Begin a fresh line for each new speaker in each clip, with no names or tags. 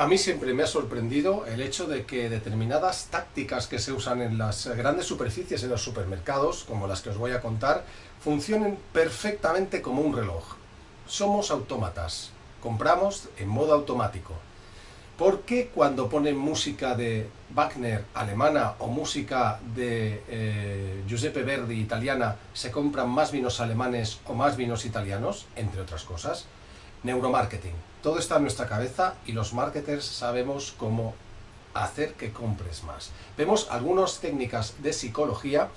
A mí siempre me ha sorprendido el hecho de que determinadas tácticas que se usan en las grandes superficies en los supermercados, como las que os voy a contar, funcionen perfectamente como un reloj. Somos autómatas, compramos en modo automático. ¿Por qué cuando ponen música de Wagner alemana o música de eh, Giuseppe Verdi italiana se compran más vinos alemanes o más vinos italianos, entre otras cosas? Neuromarketing. Todo está en nuestra cabeza y los marketers sabemos cómo hacer que compres más. Vemos algunas técnicas de psicología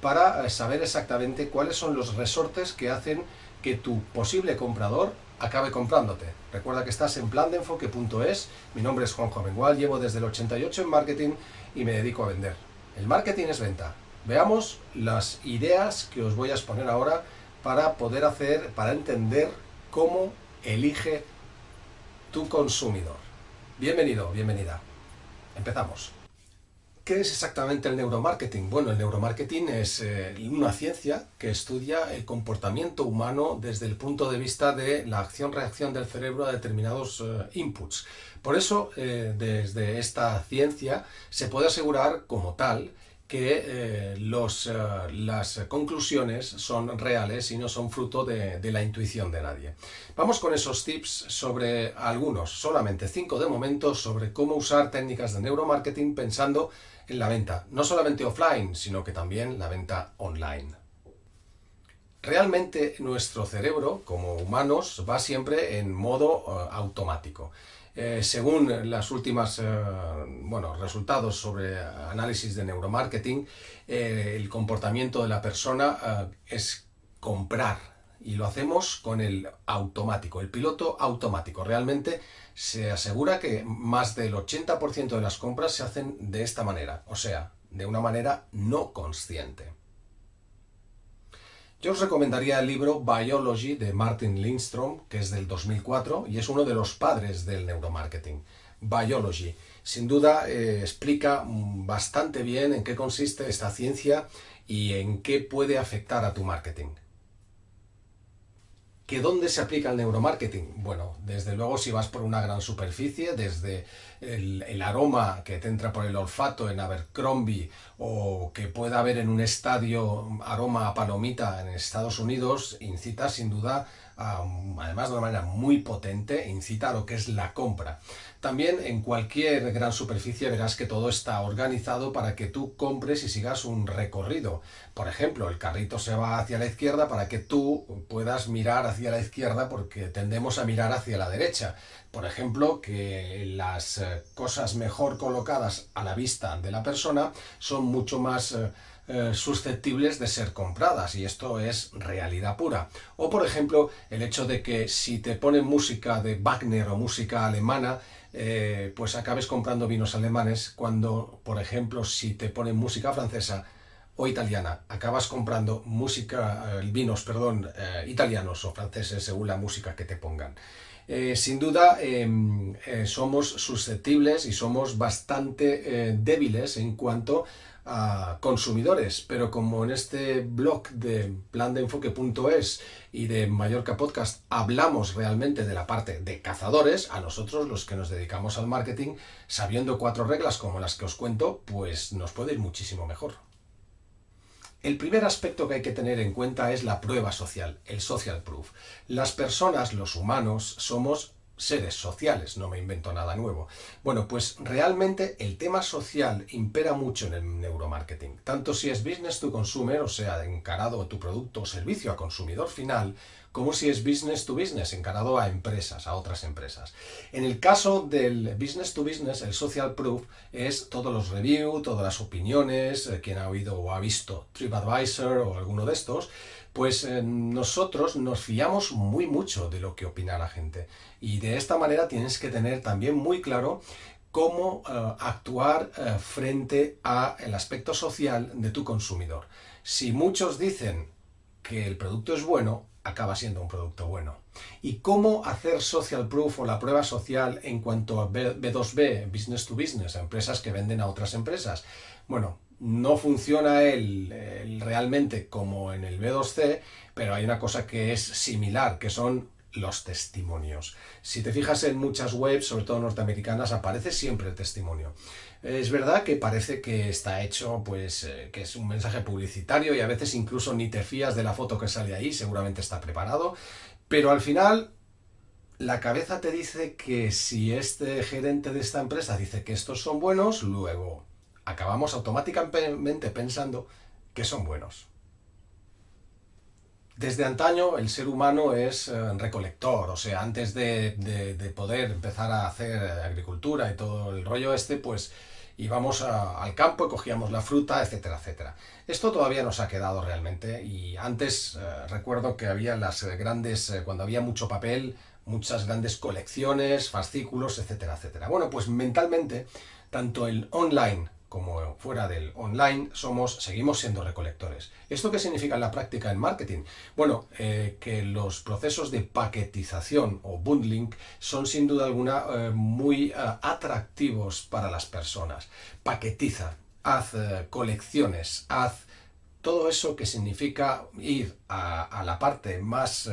para eh, saber exactamente cuáles son los resortes que hacen que tu posible comprador acabe comprándote. Recuerda que estás en plandeenfoque.es, mi nombre es Juanjo Amengual, llevo desde el 88 en marketing y me dedico a vender. El marketing es venta. Veamos las ideas que os voy a exponer ahora para poder hacer, para entender cómo elige tu consumidor. Bienvenido, bienvenida. Empezamos. ¿Qué es exactamente el neuromarketing? Bueno, el neuromarketing es eh, una ciencia que estudia el comportamiento humano desde el punto de vista de la acción-reacción del cerebro a determinados eh, inputs. Por eso, eh, desde esta ciencia se puede asegurar como tal que eh, eh, las conclusiones son reales y no son fruto de, la intuición de nadie. Vamos con esos tips sobre algunos, solamente cinco de momento, sobre cómo usar técnicas de neuromarketing pensando en la venta, no solamente offline, sino que también la venta online. Realmente nuestro cerebro, como humanos, va siempre en modo uh, automático. Eh, según las últimas eh, bueno, resultados sobre análisis de neuromarketing, eh, el comportamiento de la persona eh, es comprar y lo hacemos con el automático, el piloto automático. Realmente se asegura que más del 80% de las compras se hacen de esta manera, o sea, de una manera no consciente. Yo os recomendaría el libro Biology de Martin Lindstrom, que es del 2004 y es uno de los padres del neuromarketing. Biology. Sin duda eh, explica bastante bien en qué consiste esta ciencia y en qué puede afectar a tu marketing. ¿Que dónde se aplica el neuromarketing? Bueno, desde luego si vas por una gran superficie, desde el, el, aroma que te entra por el olfato en Abercrombie o que pueda haber en un estadio aroma a palomita en Estados Unidos, incita sin duda además de una manera muy potente, incita a lo que es la compra. También en cualquier gran superficie verás que todo está organizado para que tú compres y sigas un recorrido. Por ejemplo, el carrito se va hacia la izquierda para que tú puedas mirar hacia la izquierda porque tendemos a mirar hacia la derecha. Por ejemplo, que las eh, cosas mejor colocadas a la vista de la persona son mucho más eh, susceptibles de ser compradas y esto es realidad pura. O por ejemplo el hecho de que si te ponen música de Wagner o música alemana eh, pues acabes comprando vinos alemanes cuando por ejemplo si te ponen música francesa o italiana, acabas comprando música, eh, vinos, perdón, italianos o franceses según la música que te pongan. Sin duda em, somos susceptibles y somos bastante débiles en cuanto a consumidores, pero como en este blog de plandeenfoque.es y de Mallorca Podcast hablamos realmente de la parte de cazadores, a nosotros los que nos dedicamos al marketing, sabiendo cuatro reglas como las que os cuento, pues nos puede ir muchísimo mejor. El primer aspecto que hay que tener en cuenta es la prueba social, el social proof. Las personas, los humanos, somos seres sociales, no me invento nada nuevo. Bueno, pues realmente el tema social impera mucho en el neuromarketing. Tanto si es business to consumer, o sea, encarado tu producto o servicio a consumidor final, como si es business to business, encarado a empresas, a otras empresas. En el caso del business to business, el social proof es todos los reviews, todas las opiniones, eh, quien ha oído o ha visto TripAdvisor o alguno de estos, pues eh, nosotros nos fiamos muy mucho de lo que opina la gente. Y de esta manera tienes que tener también muy claro cómo uh, actuar uh, frente al aspecto social de tu consumidor. Si muchos dicen que el producto es bueno, acaba siendo un producto bueno. ¿Y cómo hacer social proof o la prueba social en cuanto a B2B, business to business, a empresas que venden a otras empresas? Bueno, no funciona el realmente como en el B2C, pero hay una cosa que es similar, que son los testimonios. Si te fijas en muchas webs, sobre todo norteamericanas, aparece siempre el testimonio. Es verdad que parece que está hecho, pues, eh, que es un mensaje publicitario y a veces incluso ni te fías de la foto que sale ahí, seguramente está preparado, pero al final la cabeza te dice que si este gerente de esta empresa dice que estos son buenos, luego acabamos automáticamente pensando que son buenos. Desde antaño el ser humano es eh, recolector, o sea, antes de, poder empezar a hacer agricultura y todo el rollo este, pues íbamos al campo y cogíamos la fruta, etcétera, etcétera. Esto todavía nos ha quedado realmente y antes eh, recuerdo que había las grandes, eh, cuando había mucho papel, muchas grandes colecciones, fascículos, etcétera, etcétera. Bueno, pues mentalmente, tanto el online como fuera del online, somos, seguimos siendo recolectores. ¿Esto qué significa en la práctica en marketing? Bueno, eh, que los procesos de paquetización o bundling son sin duda alguna eh, muy eh, atractivos para las personas. Paquetiza, haz colecciones, haz todo eso que significa ir a, la parte más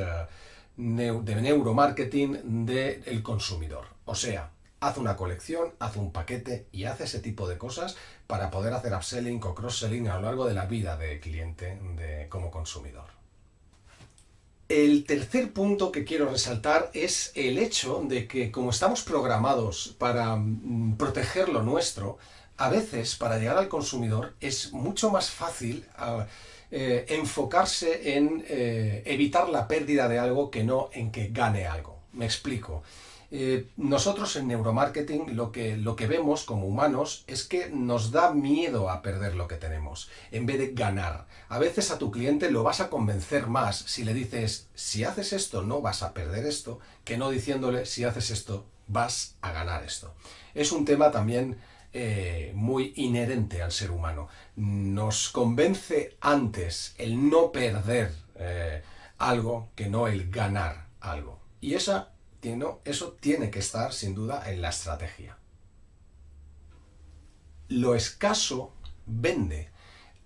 de neuromarketing del consumidor. O sea, haz una colección, haz un paquete y haz ese tipo de cosas para poder hacer upselling o cross-selling a lo largo de la vida del cliente de, como consumidor. El tercer punto que quiero resaltar es el hecho de que como estamos programados para mm, proteger lo nuestro, a veces para llegar al consumidor es mucho más fácil eh, enfocarse en eh, evitar la pérdida de algo que no en que gane algo. Me explico. Eh, nosotros en neuromarketing lo que, lo que vemos como humanos es que nos da miedo a perder lo que tenemos, en vez de ganar. A veces a tu cliente lo vas a convencer más si le dices, si haces esto no vas a perder esto, que no diciéndole, si haces esto vas a ganar esto. Es un tema también eh, muy inherente al ser humano. Nos convence antes el no perder eh, algo que no el ganar algo. Y esa eso tiene que estar sin duda en la estrategia. Lo escaso vende.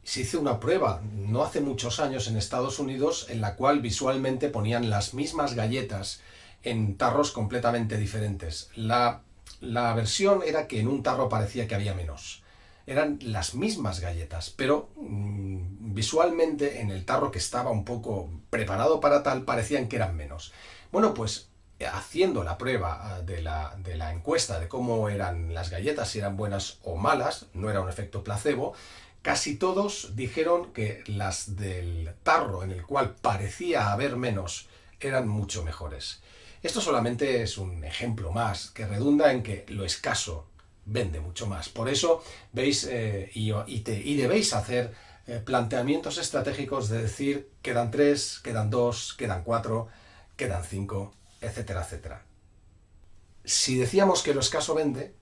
Se hizo una prueba no hace muchos años en Estados Unidos en la cual visualmente ponían las mismas galletas en tarros completamente diferentes. La, la versión era que en un tarro parecía que había menos. Eran las mismas galletas, pero mm, visualmente en el tarro que estaba un poco preparado para tal parecían que eran menos. Bueno, pues haciendo la prueba ah, de la, encuesta de cómo eran las galletas, si eran buenas o malas, no era un efecto placebo, casi todos dijeron que las del tarro en el cual parecía haber menos eran mucho mejores. Esto solamente es un ejemplo más que redunda en que lo escaso vende mucho más. Por eso veis eh, y, y, debéis hacer eh, planteamientos estratégicos de decir quedan tres, quedan dos, quedan cuatro, quedan cinco, etcétera, etcétera. Si decíamos que lo escaso vende,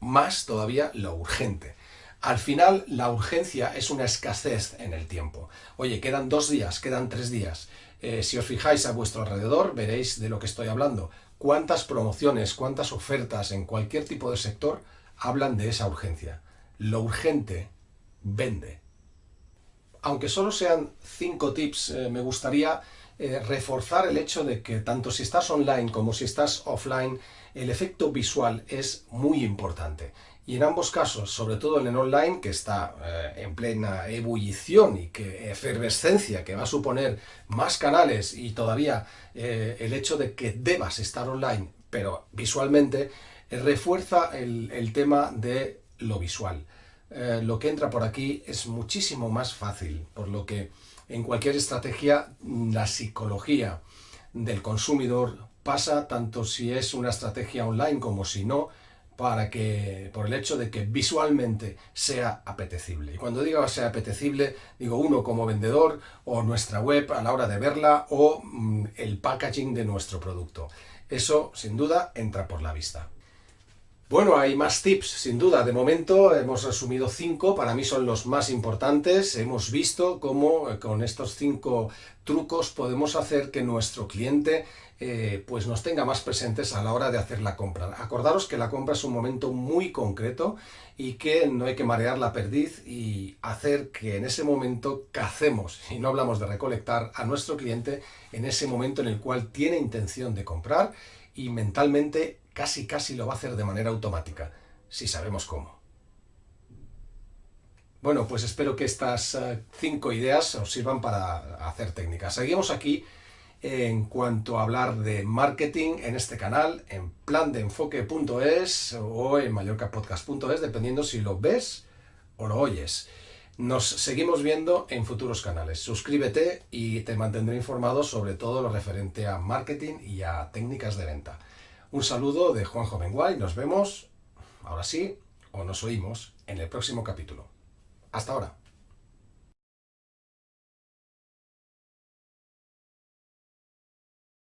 más todavía lo urgente. Al final, la urgencia es una escasez en el tiempo. Oye, quedan dos días, quedan tres días. Eh, si os fijáis a vuestro alrededor, veréis de lo que estoy hablando. Cuántas promociones, cuántas ofertas en cualquier tipo de sector hablan de esa urgencia. Lo urgente vende. Aunque solo sean cinco tips, eh, me gustaría eh, reforzar el hecho de que tanto si estás online como si estás offline, el efecto visual es muy importante. Y en ambos casos, sobre todo en el online, que está eh, en plena ebullición y que efervescencia, que va a suponer más canales y todavía eh, el hecho de que debas estar online, pero visualmente, refuerza el, el, tema de lo visual. lo que entra por aquí es muchísimo más fácil, por lo que en cualquier estrategia, la psicología del consumidor pasa tanto si es una estrategia online como si no, para que, por el hecho de que visualmente sea apetecible. Y cuando digo sea apetecible, digo uno como vendedor o nuestra web a la hora de verla o mm, el packaging de nuestro producto. Eso, sin duda, entra por la vista. Bueno, hay más tips, sin duda. De momento hemos resumido cinco, para mí son los más importantes. Hemos visto cómo eh, con estos cinco trucos podemos hacer que nuestro cliente eh, pues nos tenga más presentes a la hora de hacer la compra. Acordaros que la compra es un momento muy concreto y que no hay que marear la perdiz y hacer que en ese momento cacemos, y no hablamos de recolectar, a nuestro cliente en ese momento en el cual tiene intención de comprar y mentalmente casi casi lo va a hacer de manera automática, si sabemos cómo. Bueno, pues espero que estas eh, cinco ideas os sirvan para hacer técnicas. Seguimos aquí en cuanto a hablar de marketing en este canal, en plandeenfoque.es o en mallorcapodcast.es, dependiendo si lo ves o lo oyes. Nos seguimos viendo en futuros canales. Suscríbete y te mantendré informado sobre todo lo referente a marketing y a técnicas de venta. Un saludo de Juanjo Benguay, nos vemos, ahora sí, o nos oímos en el próximo capítulo. Hasta ahora.